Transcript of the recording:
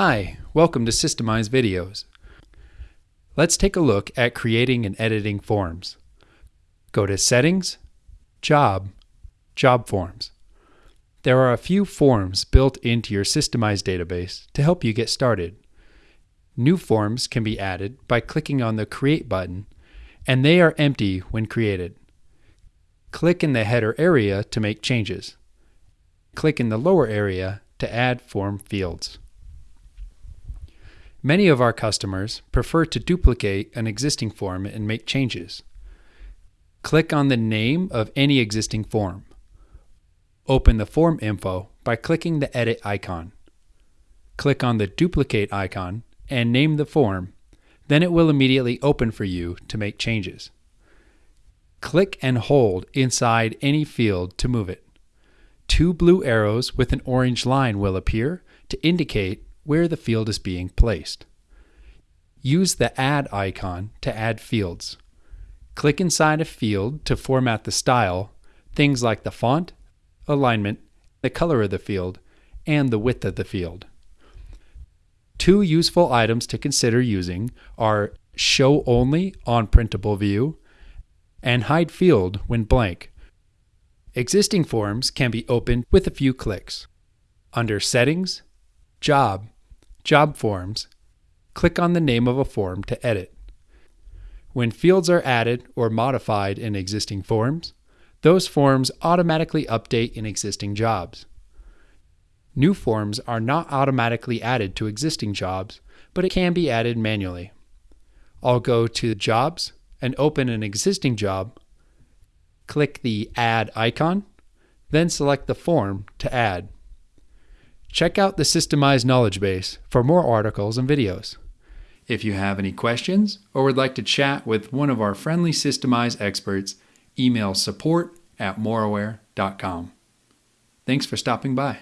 Hi, welcome to Systemize Videos. Let's take a look at creating and editing forms. Go to Settings, Job, Job Forms. There are a few forms built into your Systemize database to help you get started. New forms can be added by clicking on the Create button, and they are empty when created. Click in the header area to make changes. Click in the lower area to add form fields. Many of our customers prefer to duplicate an existing form and make changes. Click on the name of any existing form. Open the form info by clicking the edit icon. Click on the duplicate icon and name the form, then it will immediately open for you to make changes. Click and hold inside any field to move it. Two blue arrows with an orange line will appear to indicate where the field is being placed. Use the Add icon to add fields. Click inside a field to format the style, things like the font, alignment, the color of the field, and the width of the field. Two useful items to consider using are Show Only on Printable View and Hide Field when blank. Existing forms can be opened with a few clicks. Under Settings, Job, Job Forms, click on the name of a form to edit. When fields are added or modified in existing forms, those forms automatically update in existing jobs. New forms are not automatically added to existing jobs, but it can be added manually. I'll go to Jobs and open an existing job, click the Add icon, then select the form to add. Check out the Systemize Knowledge Base for more articles and videos. If you have any questions or would like to chat with one of our friendly Systemize experts, email support at moraware.com. Thanks for stopping by.